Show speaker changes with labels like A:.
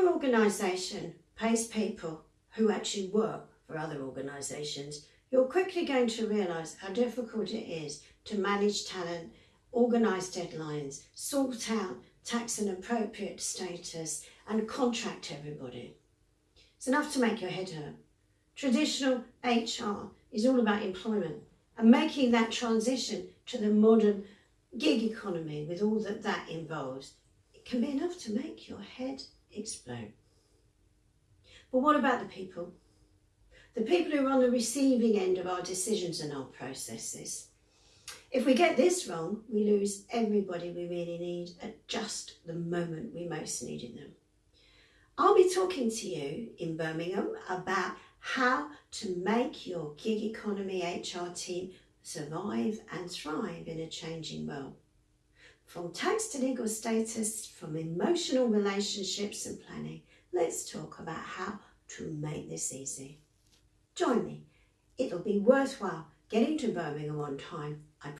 A: your organisation pays people who actually work for other organisations, you're quickly going to realise how difficult it is to manage talent, organise deadlines, sort out tax and appropriate status and contract everybody. It's enough to make your head hurt. Traditional HR is all about employment and making that transition to the modern gig economy with all that that involves. It can be enough to make your head explode. But what about the people? The people who are on the receiving end of our decisions and our processes. If we get this wrong, we lose everybody we really need at just the moment we most needed them. I'll be talking to you in Birmingham about how to make your gig economy HR team survive and thrive in a changing world. From tax to legal status, from emotional relationships and planning, let's talk about how to make this easy. Join me. It'll be worthwhile getting to Birmingham on time